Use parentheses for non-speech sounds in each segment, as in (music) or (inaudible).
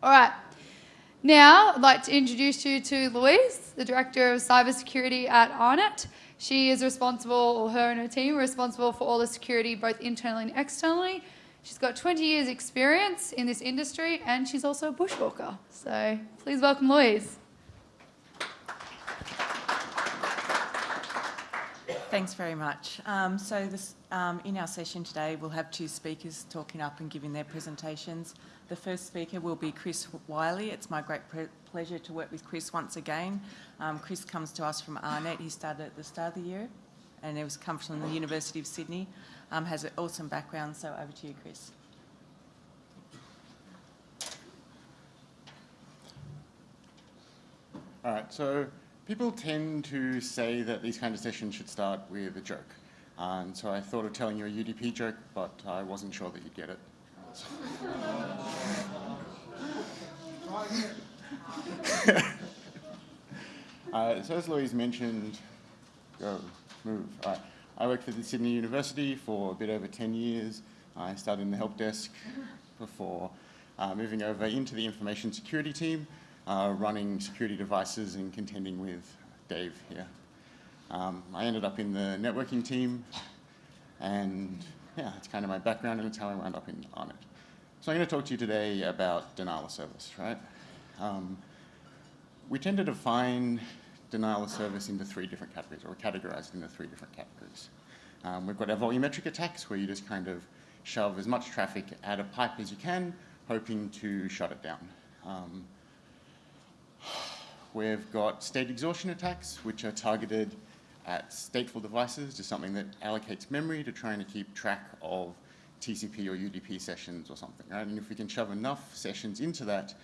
All right. Now, I'd like to introduce you to Louise, the Director of Cybersecurity at AARNet. She is responsible, or her and her team responsible for all the security both internally and externally. She's got 20 years experience in this industry and she's also a bushwalker. So please welcome Louise. Thanks very much. Um, so this, um, in our session today, we'll have two speakers talking up and giving their presentations. The first speaker will be Chris Wiley. It's my great pleasure to work with Chris once again. Um, Chris comes to us from AARNet. He started at the start of the year and he was come from the University of Sydney. Um, has an awesome background, so over to you, Chris. All right, so people tend to say that these kind of sessions should start with a joke. and so I thought of telling you a UDP joke, but I wasn't sure that you'd get it. (laughs) uh, so as Louise mentioned, go, move. Right. I worked for the Sydney University for a bit over 10 years. I started in the help desk before uh, moving over into the information security team, uh, running security devices and contending with Dave here. Um, I ended up in the networking team, and yeah, it's kind of my background, and it's how I wound up in, on it. So I'm going to talk to you today about denial of service, right? Um, we tend to define denial of service into three different categories, or categorized into three different categories. Um, we've got our volumetric attacks, where you just kind of shove as much traffic at a pipe as you can, hoping to shut it down. Um, We've got state exhaustion attacks, which are targeted at stateful devices, just something that allocates memory to trying to keep track of TCP or UDP sessions or something, right? And if we can shove enough sessions into that,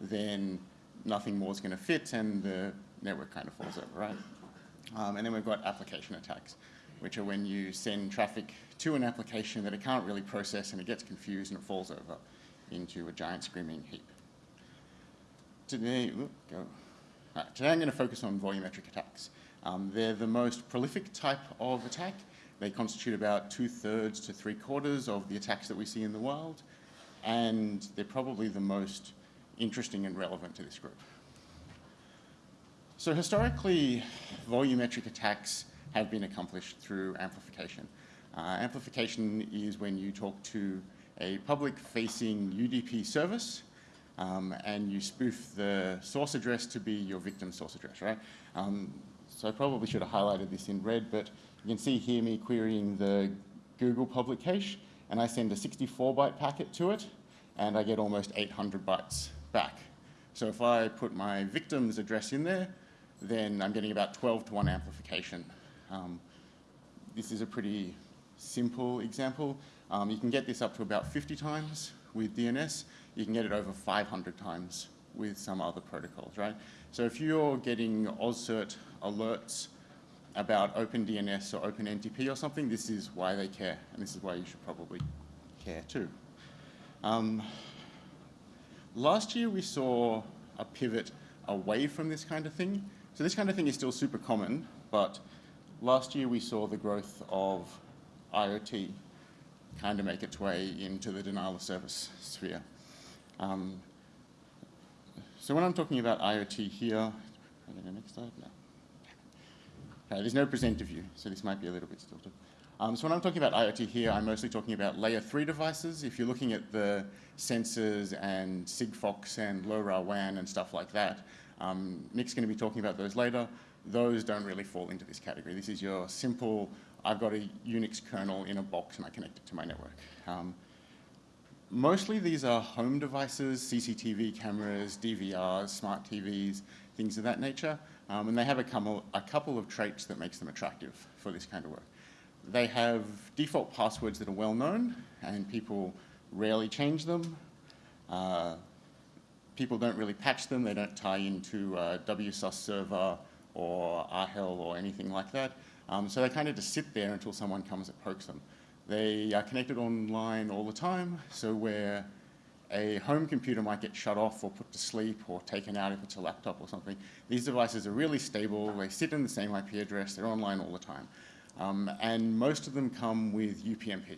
then nothing more is going to fit and the network kind of falls over, right? Um, and then we've got application attacks, which are when you send traffic to an application that it can't really process and it gets confused and it falls over into a giant screaming heap. Today, go. Right, today I'm going to focus on volumetric attacks. Um, they're the most prolific type of attack. They constitute about two-thirds to three-quarters of the attacks that we see in the world, and they're probably the most interesting and relevant to this group. So historically, volumetric attacks have been accomplished through amplification. Uh, amplification is when you talk to a public-facing UDP service um, and you spoof the source address to be your victim source address, right? Um, so I probably should have highlighted this in red, but you can see here me querying the Google public cache, and I send a 64 byte packet to it, and I get almost 800 bytes back. So if I put my victim's address in there, then I'm getting about 12 to 1 amplification. Um, this is a pretty simple example. Um, you can get this up to about 50 times with DNS, you can get it over 500 times with some other protocols, right? So if you're getting AusCERT alerts about OpenDNS or OpenNTP or something, this is why they care, and this is why you should probably care too. Um, last year we saw a pivot away from this kind of thing. So this kind of thing is still super common, but last year we saw the growth of IoT kind of make its way into the denial of service sphere. Um, so when I'm talking about IoT here, next slide? No. Okay, there's no presenter view, so this might be a little bit stilted. Um, so when I'm talking about IoT here, I'm mostly talking about layer three devices. If you're looking at the sensors and Sigfox and LoRaWAN and stuff like that, um, Nick's going to be talking about those later. Those don't really fall into this category. This is your simple, I've got a Unix kernel in a box and I connect it to my network. Um, Mostly these are home devices, CCTV cameras, DVRs, smart TVs, things of that nature. Um, and they have a couple, a couple of traits that makes them attractive for this kind of work. They have default passwords that are well known and people rarely change them. Uh, people don't really patch them. They don't tie into a WSUS server or RHEL or anything like that. Um, so they kind of just sit there until someone comes and pokes them. They are connected online all the time, so where a home computer might get shut off or put to sleep or taken out if it's a laptop or something. These devices are really stable. They sit in the same IP address. They're online all the time. Um, and most of them come with UPnP.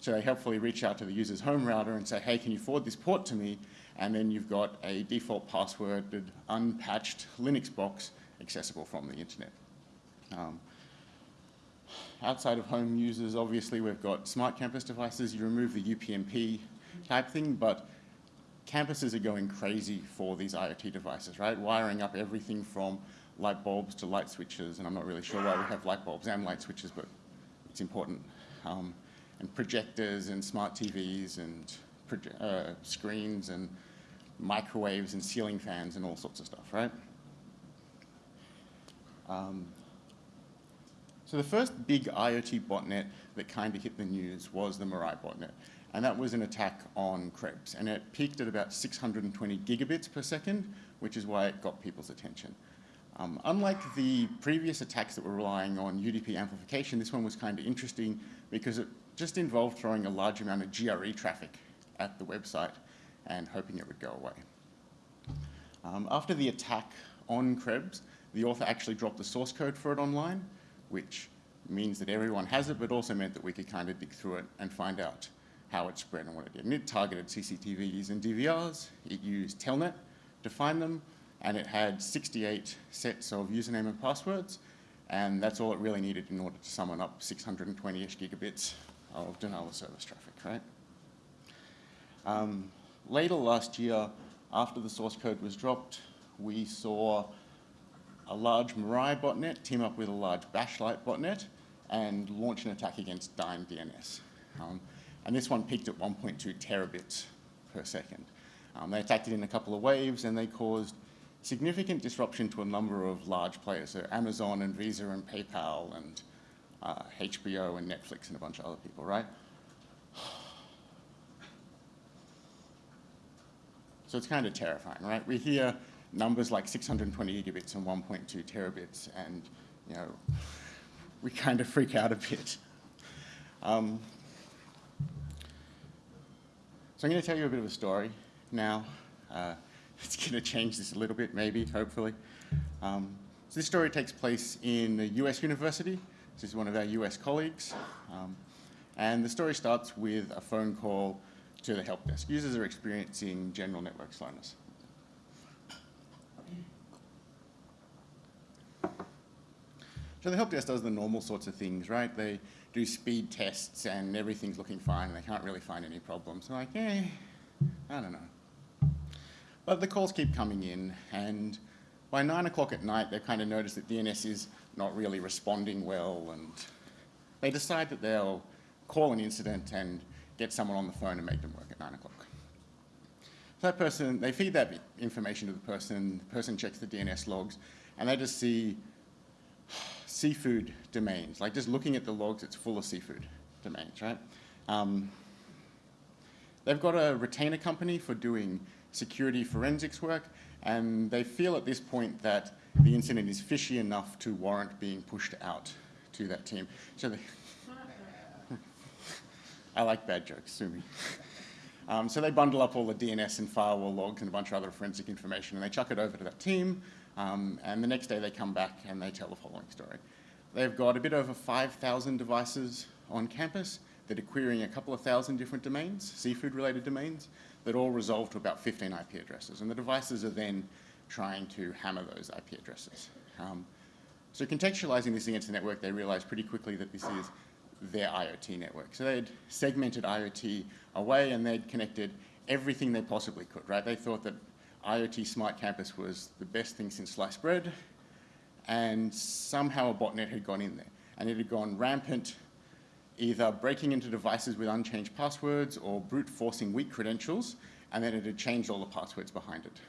So they helpfully reach out to the user's home router and say, hey, can you forward this port to me? and then you've got a default passworded, unpatched Linux box accessible from the internet. Um, outside of home users, obviously, we've got smart campus devices. You remove the UPnP type thing, but campuses are going crazy for these IoT devices, right? Wiring up everything from light bulbs to light switches, and I'm not really sure why we have light bulbs and light switches, but it's important. Um, and projectors and smart TVs and uh, screens and microwaves and ceiling fans and all sorts of stuff, right? Um, so the first big IoT botnet that kind of hit the news was the Mirai botnet. And that was an attack on Krebs. And it peaked at about 620 gigabits per second, which is why it got people's attention. Um, unlike the previous attacks that were relying on UDP amplification, this one was kind of interesting because it just involved throwing a large amount of GRE traffic at the website and hoping it would go away. Um, after the attack on Krebs, the author actually dropped the source code for it online, which means that everyone has it, but also meant that we could kind of dig through it and find out how it spread and what it did. And it targeted CCTVs and DVRs. It used Telnet to find them, and it had 68 sets of username and passwords, and that's all it really needed in order to summon up 620-ish gigabits of denial of service traffic, right? Um, later last year, after the source code was dropped, we saw a large Mirai botnet team up with a large Bashlite botnet and launch an attack against Dyn DNS. Um, and this one peaked at 1.2 terabits per second. Um, they attacked it in a couple of waves and they caused significant disruption to a number of large players, so Amazon and Visa and PayPal and uh, HBO and Netflix and a bunch of other people, right? (sighs) So it's kind of terrifying, right? We hear numbers like 620 gigabits and 1.2 terabits, and you know, we kind of freak out a bit. Um, so I'm going to tell you a bit of a story now. Uh, it's going to change this a little bit, maybe, hopefully. Um, so this story takes place in a US university. This is one of our US colleagues. Um, and the story starts with a phone call to the help desk. Users are experiencing general network slowness. So the help desk does the normal sorts of things, right? They do speed tests and everything's looking fine and they can't really find any problems. So like, eh, I don't know. But the calls keep coming in and by nine o'clock at night, they've kind of noticed that DNS is not really responding well and they decide that they'll call an incident and get someone on the phone and make them work at nine o'clock. So that person, they feed that information to the person, the person checks the DNS logs, and they just see seafood domains. Like just looking at the logs, it's full of seafood domains, right? Um, they've got a retainer company for doing security forensics work, and they feel at this point that the incident is fishy enough to warrant being pushed out to that team. So they, (laughs) I like bad jokes, sue me. Um, so they bundle up all the DNS and firewall logs and a bunch of other forensic information and they chuck it over to that team. Um, and the next day they come back and they tell the following story. They've got a bit over 5,000 devices on campus that are querying a couple of thousand different domains, seafood related domains, that all resolve to about 15 IP addresses. And the devices are then trying to hammer those IP addresses. Um, so contextualizing this against the network, they realize pretty quickly that this is their IoT network. So they'd segmented IoT away and they'd connected everything they possibly could, right? They thought that IoT Smart Campus was the best thing since sliced bread and somehow a botnet had gone in there and it had gone rampant either breaking into devices with unchanged passwords or brute forcing weak credentials and then it had changed all the passwords behind it.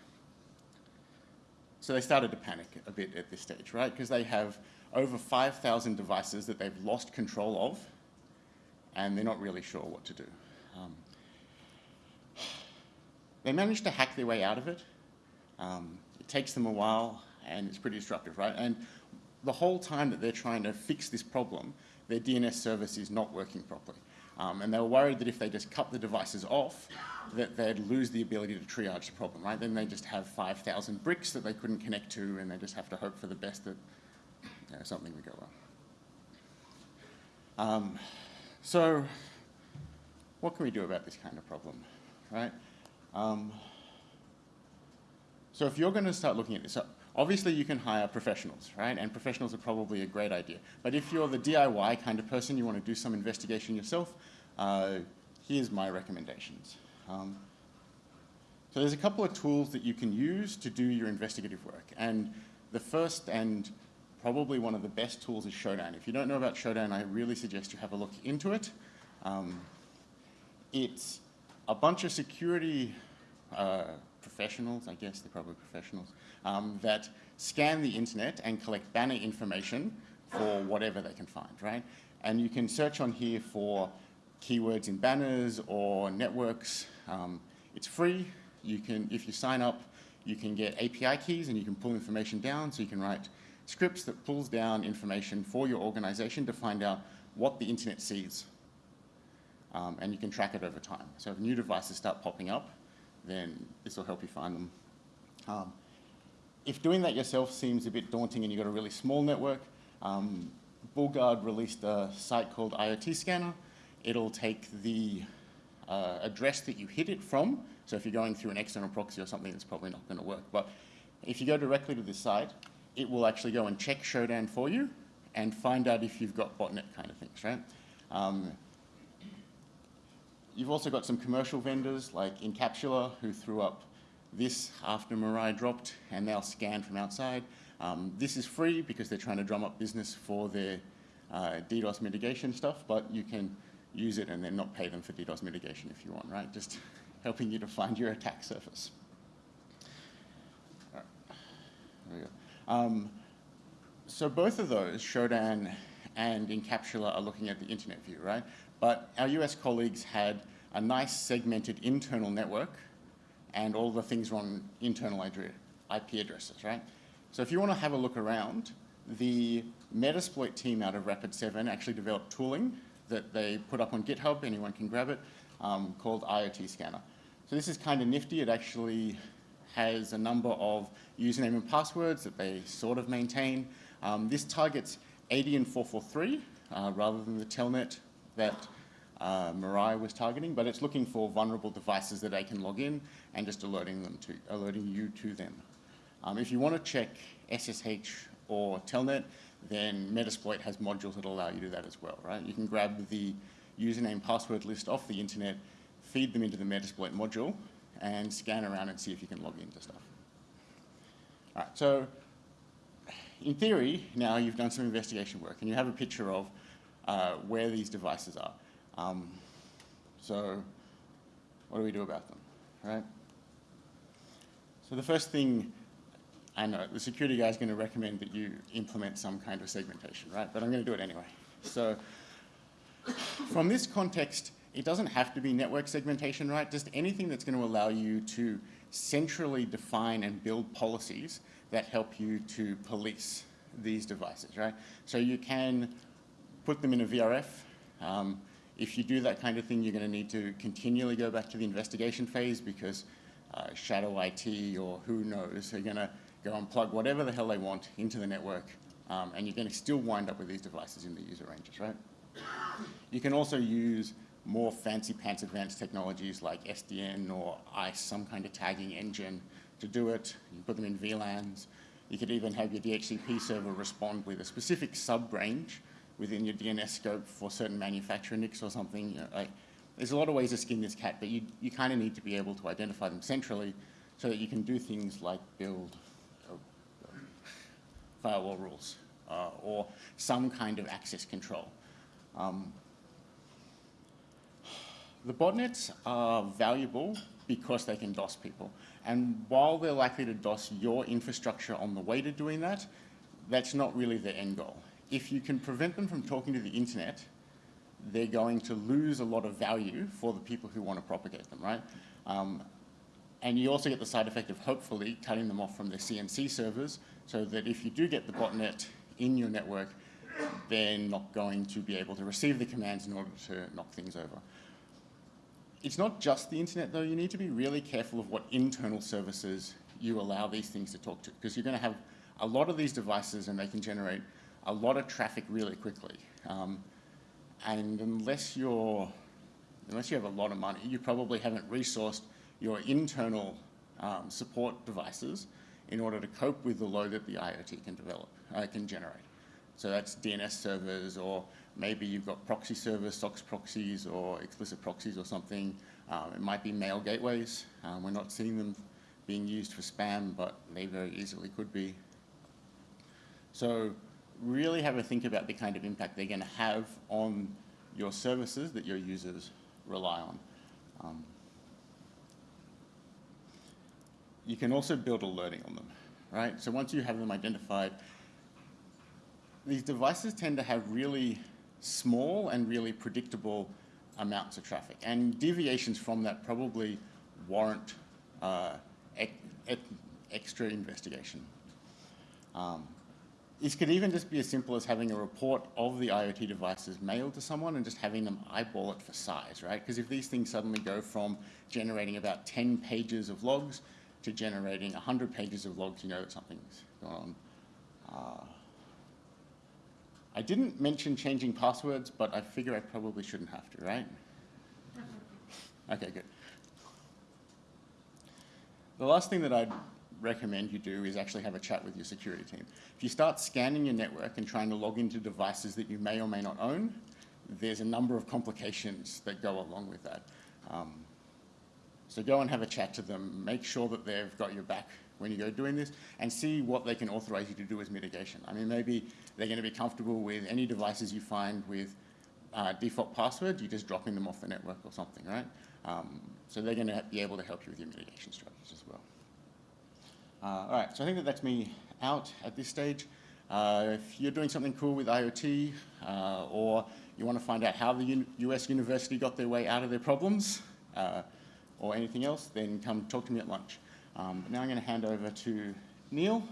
So they started to panic a bit at this stage, right? Because they have over 5,000 devices that they've lost control of, and they're not really sure what to do. Um, they managed to hack their way out of it. Um, it takes them a while, and it's pretty disruptive, right? And the whole time that they're trying to fix this problem, their DNS service is not working properly. Um, and they were worried that if they just cut the devices off, that they'd lose the ability to triage the problem, right? Then they just have 5,000 bricks that they couldn't connect to, and they just have to hope for the best that you know, something would go wrong. Um, so what can we do about this kind of problem, right? Um, So if you're going to start looking at this, so obviously you can hire professionals, right? And professionals are probably a great idea. But if you're the DIY kind of person, you want to do some investigation yourself, uh, here's my recommendations. Um, so there's a couple of tools that you can use to do your investigative work. And the first and probably one of the best tools is Shodan. If you don't know about Shodan, I really suggest you have a look into it. Um, it's a bunch of security uh, professionals, I guess they're probably professionals, um, that scan the internet and collect banner information for whatever they can find, right? And you can search on here for keywords in banners or networks. Um, it's free. You can, if you sign up, you can get API keys and you can pull information down. So you can write scripts that pulls down information for your organization to find out what the internet sees. Um, and you can track it over time. So if new devices start popping up, then this will help you find them. Um, if doing that yourself seems a bit daunting and you've got a really small network, um, BullGuard released a site called IoT Scanner. It'll take the uh, address that you hit it from. So if you're going through an external proxy or something, it's probably not going to work. But if you go directly to this site, it will actually go and check Shodan for you and find out if you've got botnet kind of things, right? Um, you've also got some commercial vendors like Incapsula who threw up this after Mirai dropped and they'll scan from outside. Um, this is free because they're trying to drum up business for their uh, DDoS mitigation stuff, but you can use it and then not pay them for DDoS mitigation if you want, right? Just (laughs) helping you to find your attack surface. All right. There we go. Um, so both of those, Shodan and Incapsula, are looking at the internet view, right? But our US colleagues had a nice segmented internal network and all the things were on internal IP addresses, right? So if you want to have a look around, the Metasploit team out of Rapid7 actually developed tooling that they put up on GitHub, anyone can grab it, um, called IoT Scanner. So this is kind of nifty. It actually has a number of username and passwords that they sort of maintain. Um, this targets 80 and 443 uh, rather than the telnet that uh, Mirai was targeting, but it's looking for vulnerable devices that they can log in and just alerting them to alerting you to them. Um, if you want to check SSH or telnet, then Metasploit has modules that allow you to do that as well, right? You can grab the username password list off the internet, feed them into the Metasploit module, and scan around and see if you can log into stuff. All right, so in theory, now you've done some investigation work and you have a picture of uh, where these devices are. Um, so what do we do about them, right? So the first thing, I know the security guy is going to recommend that you implement some kind of segmentation, right? But I'm going to do it anyway. So from this context, it doesn't have to be network segmentation, right? Just anything that's going to allow you to centrally define and build policies that help you to police these devices, right? So you can put them in a VRF. Um, if you do that kind of thing, you're going to need to continually go back to the investigation phase because uh, shadow IT or who knows are going to go and plug whatever the hell they want into the network, um, and you're going to still wind up with these devices in the user ranges, right? You can also use more fancy pants advanced technologies like SDN or ISE, some kind of tagging engine to do it. You put them in VLANs. You could even have your DHCP server respond with a specific sub-range within your DNS scope for certain manufacturer NICs or something. You know, like, there's a lot of ways to skin this cat, but you, you kind of need to be able to identify them centrally so that you can do things like build uh, firewall rules uh, or some kind of access control. Um, the botnets are valuable because they can DOS people. And while they're likely to DOS your infrastructure on the way to doing that, that's not really the end goal. If you can prevent them from talking to the internet, they're going to lose a lot of value for the people who want to propagate them, right? Um, and you also get the side effect of hopefully cutting them off from their CNC servers so that if you do get the botnet in your network, they're not going to be able to receive the commands in order to knock things over. It's not just the internet though, you need to be really careful of what internal services you allow these things to talk to because you're going to have a lot of these devices and they can generate a lot of traffic really quickly. Um, and unless you're, unless you have a lot of money, you probably haven't resourced your internal um, support devices in order to cope with the load that the IoT can develop, uh, can generate. So that's DNS servers, or maybe you've got proxy servers, SOCKS proxies, or explicit proxies or something. Um, it might be mail gateways. Um, we're not seeing them being used for spam, but they very easily could be. So really have a think about the kind of impact they're going to have on your services that your users rely on. Um, you can also build alerting on them, right? So once you have them identified, these devices tend to have really small and really predictable amounts of traffic. And deviations from that probably warrant uh, ec ec extra investigation. Um, this could even just be as simple as having a report of the IoT devices mailed to someone and just having them eyeball it for size, right? Because if these things suddenly go from generating about 10 pages of logs to generating 100 pages of logs, you know that something's going on. Uh, I didn't mention changing passwords, but I figure I probably shouldn't have to, right? (laughs) Okay, good. The last thing that I'd recommend you do is actually have a chat with your security team. If you start scanning your network and trying to log into devices that you may or may not own, there's a number of complications that go along with that. Um, so go and have a chat to them, make sure that they've got your back when you go doing this, and see what they can authorize you to do as mitigation. I mean, maybe they're going to be comfortable with any devices you find with uh, default passwords, you're just dropping them off the network or something, right? Um, so they're going to be able to help you with your mitigation strategies as well. Uh, all right, so I think that that's me out at this stage. Uh, if you're doing something cool with IoT uh, or you want to find out how the U US university got their way out of their problems uh, or anything else, then come talk to me at lunch. Um, now I'm going to hand over to Neil